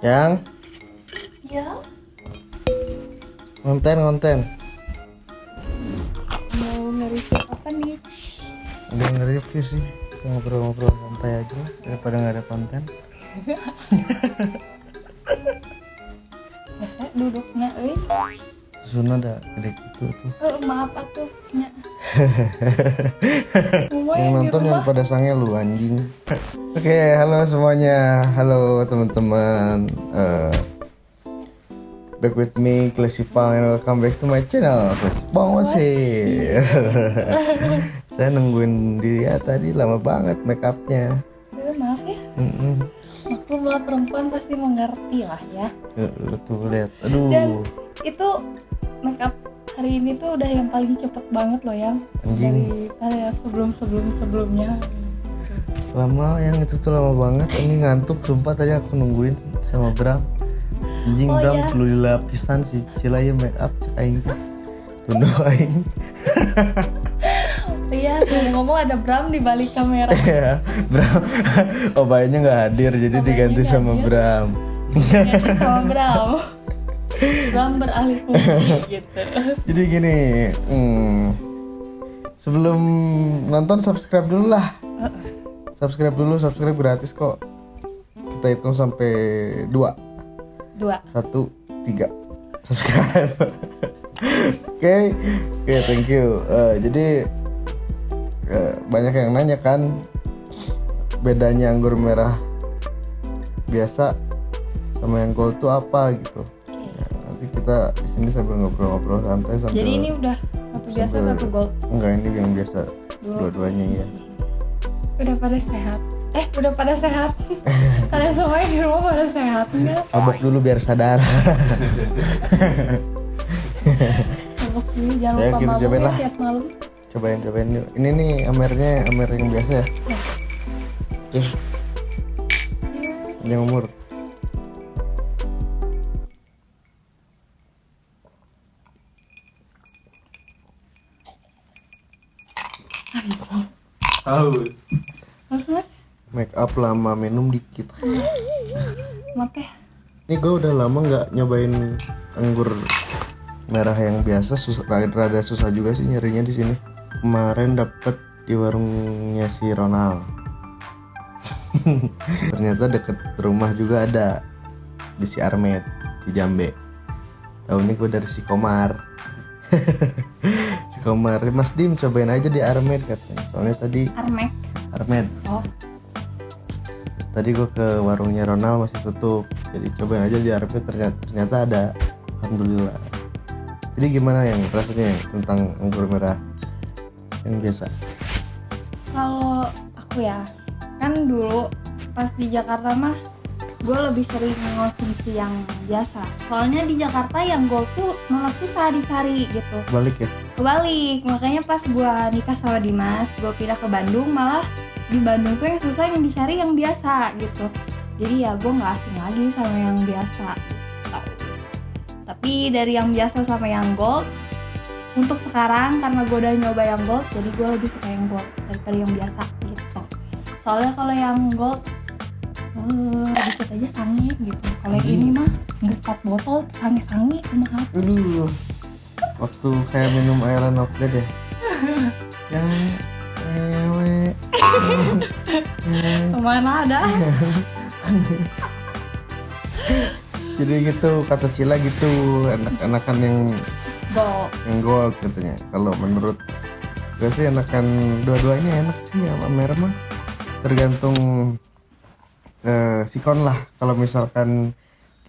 Yang Ya, konten konten. mau nge-review apa nih? Udah nge-review sih. Ngobrol-ngobrol santai aja daripada nggak ada konten. Masa duduknya euy. Suna ada gede gitu tuh. Eh, maaf atuh nya. Yang nonton yang pada sange lu anjing. Oke, halo semuanya. Halo teman-teman. Eh, back with me Classy Pang and welcome back to my channel Classy Pang masih. Saya nungguin dia tadi lama banget make upnya. Eh, maaf ya. Mm-mm. Maklumlah perempuan pasti mengerti lah ya. Tuh lihat. Aduh. Dan itu makeup hari ini tuh udah yang paling cepet banget loh yang Anjing. dari kayak sebelum sebelum sebelumnya. Lama yang itu tuh lama banget. Ini ngantuk sumpah tadi aku nungguin sama Bram. Anjing Oh, Bram iya. perlu dilapisan sih. Cilaya make up cek aing aing. Iya, ngomong-ngomong ada Bram di balik kamera. Ya, Bram. Oh, bayarnya nggak hadir, jadi Oh, diganti sama nggak Bram. Ganti sama Bram. Bram beralih fungsi gitu. Jadi gini, hmm, sebelum nonton subscribe dulu lah. Subscribe dulu, subscribe gratis kok. Kita hitung sampai dua, Dua. satu, tiga, subscribe. Oke, oke, thank you. Eh, jadi eh, banyak yang nanya kan bedanya anggur merah biasa sama yang gold tuh apa gitu. Ya, kita di sini sambil ngobrol-ngobrol santai sambil Jadi ini udah satu biasa sambil- satu gold. enggak ini yang biasa Dua. dua-duanya ya. Udah pada sehat. Eh, udah pada sehat. Kalian semua di rumah pada sehat enggak? Mabok dulu biar sadar. Mabok dulu jangan Ya, lupa kita cobain ya lah. tiap malam. cobain cobain yuk. Ini nih amernya amer yang biasa ya. Terus yang umur. Haus. Mas, mas, Make up lama minum dikit. maaf ya. Ini gue udah lama nggak nyobain anggur merah yang biasa susah rada, susah juga sih nyarinya di sini. Kemarin dapet di warungnya si Ronald. Ternyata deket rumah juga ada di si Armed di Jambe. Tahunya gue dari si Komar. Komar, Mas Dim cobain aja di Armed katanya. Soalnya tadi Armek. Armed Oh, tadi gue ke warungnya Ronald masih tutup jadi cobain aja di RP ternyata, ternyata ada alhamdulillah jadi gimana yang rasanya yang tentang anggur merah yang biasa kalau aku ya, kan dulu pas di Jakarta mah gue lebih sering ngonsumsi yang biasa. Soalnya di Jakarta yang gold tuh malah susah dicari gitu. balik ya Kebalik, makanya pas gue nikah sama Dimas, gue pindah ke Bandung malah di Bandung tuh yang susah yang dicari yang biasa gitu. Jadi ya gue nggak asing lagi sama yang biasa. Tapi dari yang biasa sama yang gold, untuk sekarang karena gue udah nyoba yang gold, jadi gue lebih suka yang gold daripada yang biasa gitu. Soalnya kalau yang gold, eh dikit aja sange gitu. Kalau yang ini mah empat botol sange-sange mahal. aduh waktu kayak minum airan outlet deh. Yang ewe Ke mana ada? jadi gitu kata Sila gitu anak-anakan yang Gold. yang gold katanya. Kalau menurut gue sih enakan dua-duanya enak sih sama merah mah. Tergantung eh, sikon lah. Kalau misalkan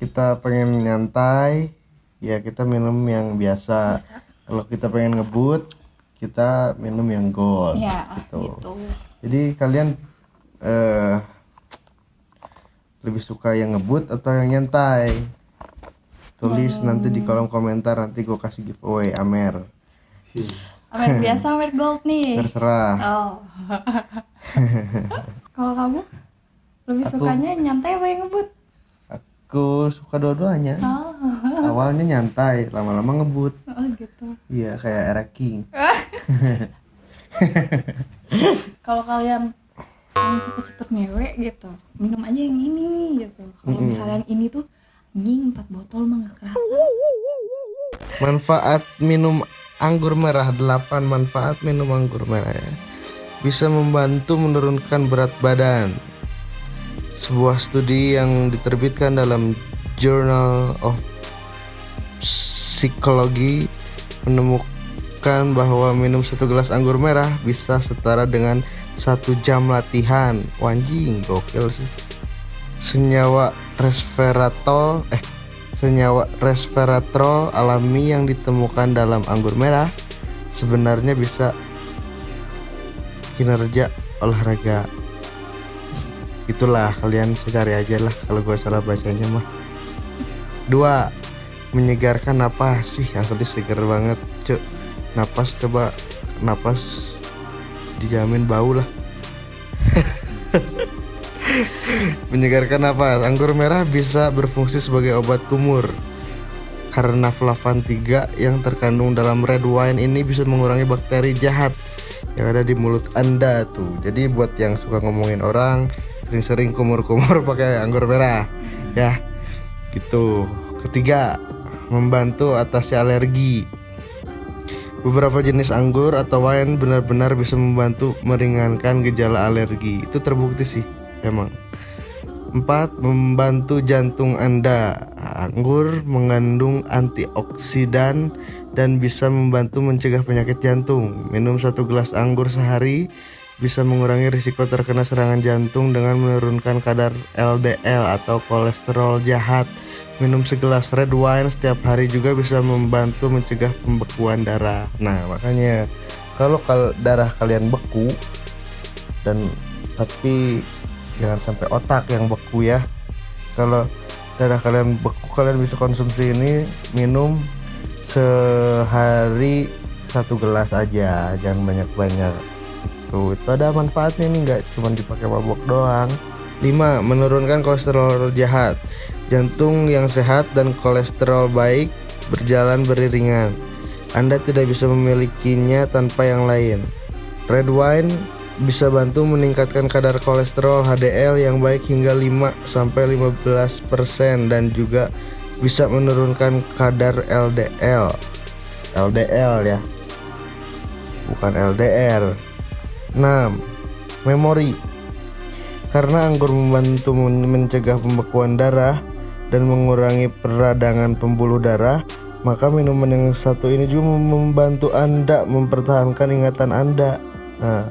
kita pengen nyantai ya kita minum yang biasa kalau kita pengen ngebut kita minum yang gold Ya, gitu. gitu. jadi kalian eh lebih suka yang ngebut atau yang nyantai tulis nanti di kolom komentar nanti gue kasih giveaway Amer Amer biasa, Amer gold nih. terserah Oh. Kalau kamu lebih Aku- sukanya nyantai apa yang ngebut? Aku suka dua-duanya Oh, awalnya nyantai lama-lama ngebut oh gitu. iya kayak era king Kalau kalian cepet-cepet ngewe gitu, minum aja yang ini gitu. Kalau Mm-mm. misalnya yang ini tuh anjing empat botol mah nggak kerasa Manfaat minum anggur merah 8 manfaat minum anggur merah ya. Bisa membantu menurunkan berat badan. Sebuah studi yang diterbitkan dalam Journal of Psychology menemukan bahwa minum satu gelas anggur merah bisa setara dengan satu jam latihan. Wanjing, gokil sih. Senyawa resveratrol eh senyawa resveratrol alami yang ditemukan dalam anggur merah sebenarnya bisa kinerja olahraga itulah kalian secari aja lah kalau gue salah bacanya mah. Dua menyegarkan napas. Sih asli seger banget cuk. Napas coba napas dijamin bau lah. Menyegarkan napas. Anggur merah bisa berfungsi sebagai obat kumur. Karena flavan 3 yang terkandung dalam red wine ini bisa mengurangi bakteri jahat yang ada di mulut anda tuh. Jadi buat yang suka ngomongin orang sering-sering kumur-kumur pakai anggur merah ya gitu ketiga membantu atasi alergi Beberapa jenis anggur atau wine benar-benar bisa membantu meringankan gejala alergi. Itu terbukti sih, emang. 4. Membantu jantung Anda. Anggur mengandung antioksidan dan bisa membantu mencegah penyakit jantung. Minum satu gelas anggur sehari bisa mengurangi risiko terkena serangan jantung dengan menurunkan kadar LDL atau kolesterol jahat. Minum segelas red wine setiap hari juga bisa membantu mencegah pembekuan darah. Nah, makanya kalau kal darah kalian beku dan tapi jangan sampai otak yang beku ya. Kalau darah kalian beku, kalian bisa konsumsi ini minum sehari satu gelas aja, jangan banyak-banyak. Tuh, itu ada manfaatnya nih, nggak cuma dipakai mabok doang. 5. Menurunkan kolesterol jahat. Jantung yang sehat dan kolesterol baik berjalan beriringan. Anda tidak bisa memilikinya tanpa yang lain. Red wine bisa bantu meningkatkan kadar kolesterol HDL yang baik hingga 5 sampai 15% dan juga bisa menurunkan kadar LDL. LDL ya. Bukan LDR. 6. Memori. Karena anggur membantu mencegah pembekuan darah, dan mengurangi peradangan pembuluh darah, maka minuman yang satu ini juga membantu Anda mempertahankan ingatan Anda. Nah,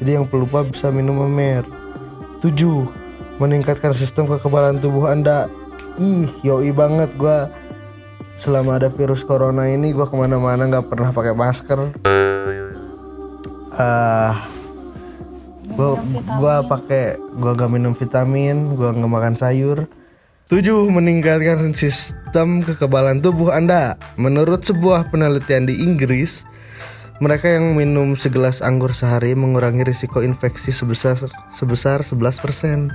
jadi yang pelupa bisa minum memer. 7. Meningkatkan sistem kekebalan tubuh Anda. Ih, yoi banget gua selama ada virus corona ini gua ke mana-mana nggak pernah pakai masker. Ah, gua gua pakai gua gak minum vitamin, gua nggak makan sayur. 7. Meningkatkan sistem kekebalan tubuh Anda. Menurut sebuah penelitian di Inggris, mereka yang minum segelas anggur sehari mengurangi risiko infeksi sebesar sebesar 11%.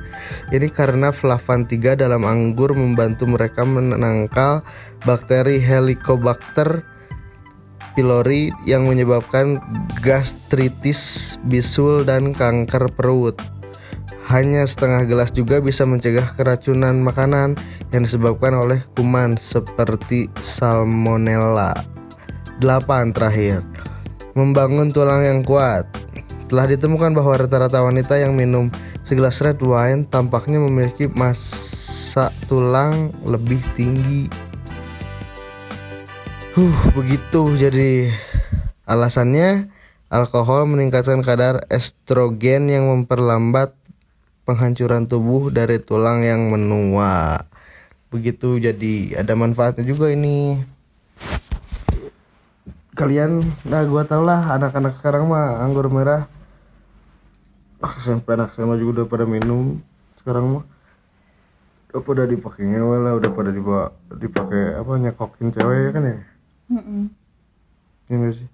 Ini karena flavan 3 dalam anggur membantu mereka menangkal bakteri Helicobacter pylori yang menyebabkan gastritis, bisul dan kanker perut. Hanya setengah gelas juga bisa mencegah keracunan makanan yang disebabkan oleh kuman seperti salmonella. 8 terakhir. Membangun tulang yang kuat. Telah ditemukan bahwa rata-rata wanita yang minum segelas red wine tampaknya memiliki massa tulang lebih tinggi. Huh, begitu jadi alasannya alkohol meningkatkan kadar estrogen yang memperlambat penghancuran tubuh dari tulang yang menua. Begitu jadi ada manfaatnya juga ini. Kalian, nah gua tau lah anak-anak sekarang mah anggur merah. Ah, SMP anak SMA juga udah pada minum. Sekarang mah udah pada dipakai ngewe lah, udah pada dibawa dipakai apa nyekokin cewek ya kan ya? Mm-mm. Iya nggak sih?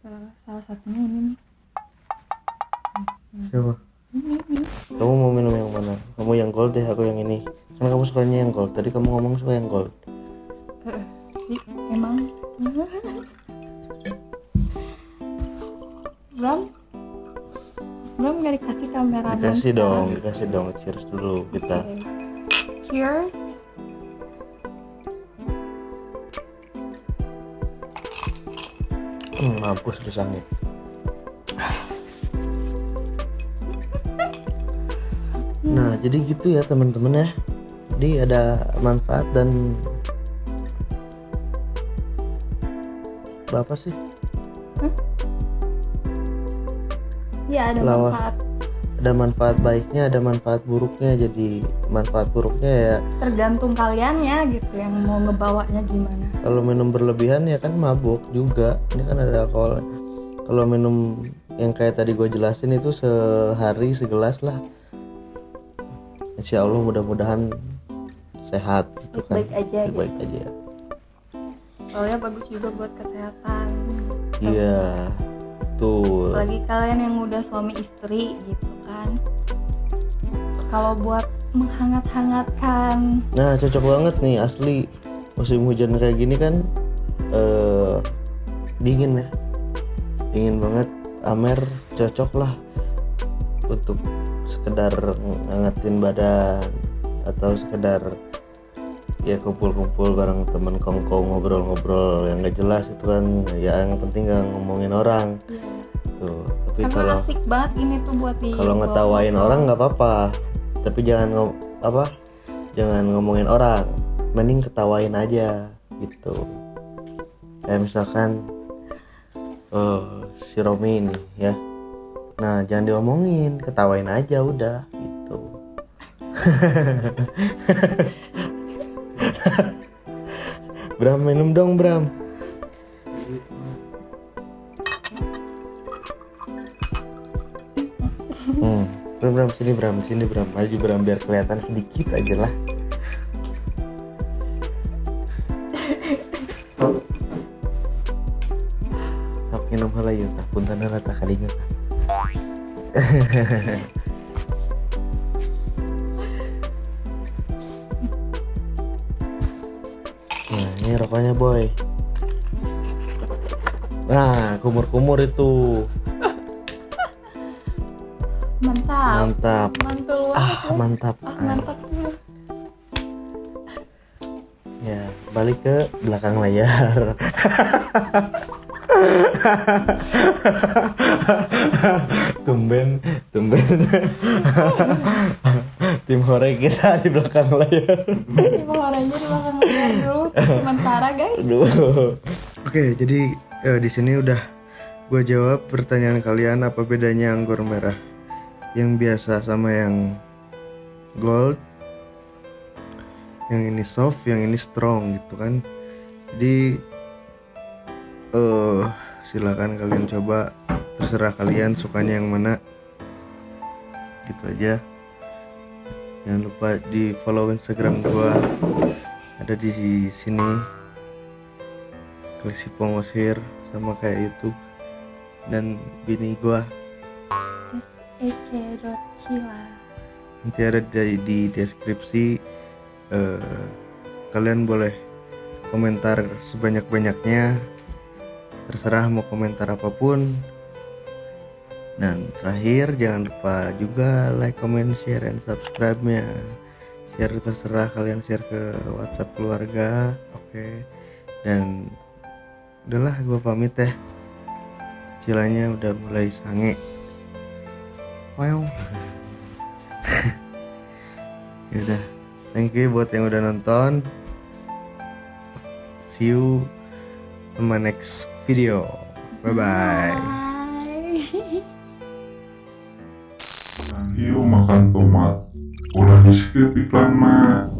Eh, salah satunya ini nih Siapa? ini ini Kamu mau minum yang mana? Kamu yang gold deh, aku yang ini. Karena kamu sukanya yang gold. Tadi kamu ngomong suka yang gold. Sih emang Bram Bram gak dikasih kamera Dikasih dong, dikasih dong. Cheers dulu kita. cheers mampus sangit nah jadi gitu ya teman-teman ya. Jadi ada manfaat dan berapa sih? Ya ada Lawah. manfaat ada manfaat baiknya ada manfaat buruknya. Jadi manfaat buruknya ya tergantung kaliannya gitu yang mau ngebawanya gimana. Kalau minum berlebihan ya kan mabuk juga. Ini kan ada alkohol. Kalau minum yang kayak tadi gue jelasin itu sehari segelas lah. Insya Allah mudah-mudahan sehat gitu kan. Baik-baik aja gitu. baik aja. Soalnya bagus juga buat kesehatan. Iya tuh apalagi kalian yang udah suami istri gitu kan? Kalau buat menghangat-hangatkan. Nah cocok banget nih asli. Musim hujan kayak gini kan eh dingin ya. Dingin banget Amer cocok lah untuk sekedar ngangetin badan atau sekedar ya kumpul-kumpul bareng temen kongko ngobrol-ngobrol yang gak jelas itu kan. Ya yang penting gak ngomongin orang. Iya. Tapi karena kalau asik banget ini tuh buat di kalau ngetawain orang nggak apa-apa. Tapi jangan ngom apa? Jangan ngomongin orang. Mending ketawain aja gitu. Kayak misalkan oh, si Romi ini ya. Nah jangan diomongin ketawain aja udah gitu. Bram minum dong Bram Bram, Bram, sini Bram, sini Bram, maju Bram biar kelihatan sedikit aja lah. Sok minum heula yeuh tah, punten heula tah kadinya tah. Nah, ini rokoknya boy. Nah, kumur-kumur itu. Mantap Mantap. mantul Ah, banget ya. mantap. ah mantap Ya, balik ke belakang layar. tumben, tumben. Tim hore kita di belakang layar. bawah aja di belakang layar dulu sementara guys Aduh. Oke, jadi eh, di sini udah gue jawab pertanyaan kalian apa bedanya anggur merah yang biasa sama yang gold. Yang ini soft, yang ini strong gitu kan. Jadi eh silakan kalian coba terserah kalian sukanya yang mana. Gitu aja. Jangan lupa di follow Instagram gua ada di sini Klisi Pongosir sama kayak YouTube dan bini gua Ece Cila nanti ada di, di deskripsi eh, kalian boleh komentar sebanyak-banyaknya. Terserah mau komentar apa pun. Dan terakhir jangan lupa juga like, comment, share, and subscribe nya share terserah kalian share ke WhatsApp keluarga oke. Dan udahlah gue pamit ya. Cilanya udah mulai sange wow Yaudah, thank you buat yang udah nonton. See you in my next video. Bye bye. Bye. Yuk makan tomat. Udah di skip iklan mah.